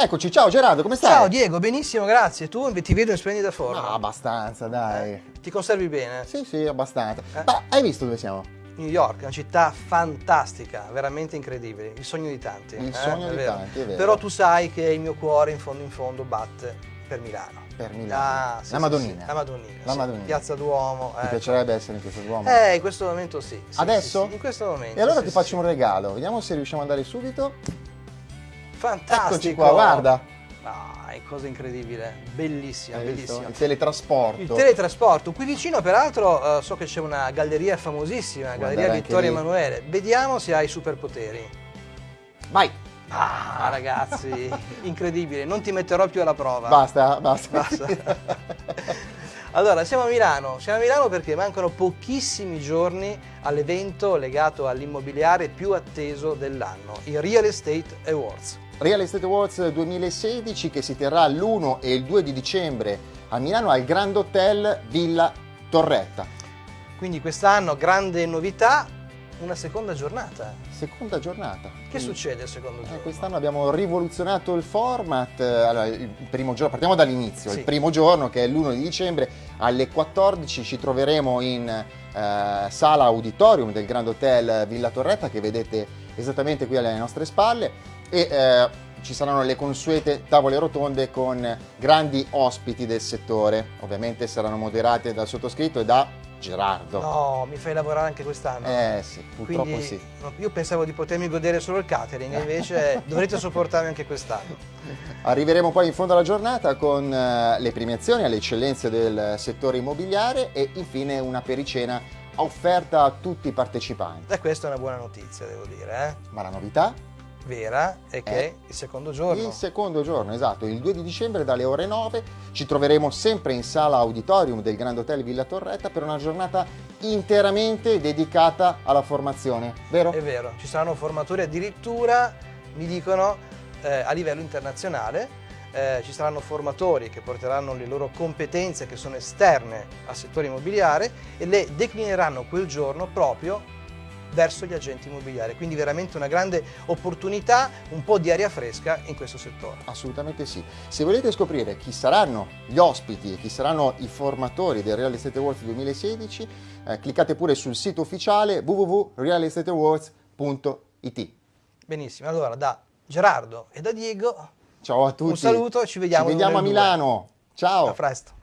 Eccoci, ciao Gerardo, come stai? Ciao Diego, benissimo, grazie. Tu ti vedo in splendida forma. No, abbastanza, dai. Eh, ti conservi bene? Sì, sì, abbastanza. Eh? Ma hai visto dove siamo? New York, una città fantastica, veramente incredibile, il sogno di tanti. Il eh? sogno È di vero. tanti, è vero. Però tu sai che il mio cuore in fondo in fondo batte per Milano. Per Milano. Ah, sì, la Madonnina. sì, La Madonnina. La sì. Madonnina. Piazza Duomo. Ti eh. piacerebbe essere in questo Duomo? Eh, in questo momento sì. Adesso? in questo momento. E allora ti faccio un regalo, vediamo se riusciamo ad andare subito. Fantastico. Eccoci qua, guarda. Ah, è cosa incredibile, bellissima, Hai visto? bellissima. Il teletrasporto. Il teletrasporto, qui vicino peraltro eh, so che c'è una galleria famosissima, Puoi Galleria Vittorio. Emanuele. Vediamo se hai superpoteri. Vai, Ah, ragazzi, incredibile, non ti metterò più alla prova. basta, basta. Basta. Allora, siamo a Milano, siamo a Milano perché mancano pochissimi giorni all'evento legato all'immobiliare più atteso dell'anno, i Real Estate Awards. Real Estate Awards 2016 che si terrà l'1 e il 2 di dicembre a Milano al Grand Hotel Villa Torretta. Quindi quest'anno grande novità, una seconda giornata. Seconda giornata. Che Quindi, succede il secondo eh, giorno? quest'anno abbiamo rivoluzionato il format. Allora, il primo giorno, partiamo dall'inizio. Sì. Il primo giorno, che è l'1 di dicembre, alle 14 ci troveremo in eh, sala auditorium del Grand Hotel Villa Torretta, che vedete esattamente qui alle nostre spalle. E eh, ci saranno le consuete tavole rotonde con grandi ospiti del settore. Ovviamente saranno moderate dal sottoscritto e da Gerardo. No, mi fai lavorare anche quest'anno. Eh sì, purtroppo Quindi, sì. io pensavo di potermi godere solo il catering, invece dovrete sopportarmi anche quest'anno. Arriveremo poi in fondo alla giornata con eh, le premiazioni alle eccellenze del settore immobiliare e infine una pericena offerta a tutti i partecipanti. E questa è una buona notizia, devo dire, Ma la novità? Vera è che Eh? il secondo giorno. Il secondo giorno, esatto, il 2 di dicembre dalle ore 9 ci troveremo sempre in sala auditorium del Grand Hotel Villa Torretta per una giornata interamente dedicata alla formazione, vero? È vero, ci saranno formatori addirittura, mi dicono, eh, a livello internazionale. Eh, ci saranno formatori che porteranno le loro competenze che sono esterne al settore immobiliare e le declineranno quel giorno proprio verso gli agenti immobiliari. Quindi veramente una grande opportunità, un po' di aria fresca in questo settore. Assolutamente sì. Se volete scoprire chi saranno gli ospiti e chi saranno i formatori del Real Estate Awards 2016, eh, cliccate pure sul sito ufficiale www.realestateawards.it. Benissimo, allora da Gerardo e da Diego Ciao a tutti. un saluto e ci vediamo Ci vediamo a. Milano. Ciao. A presto.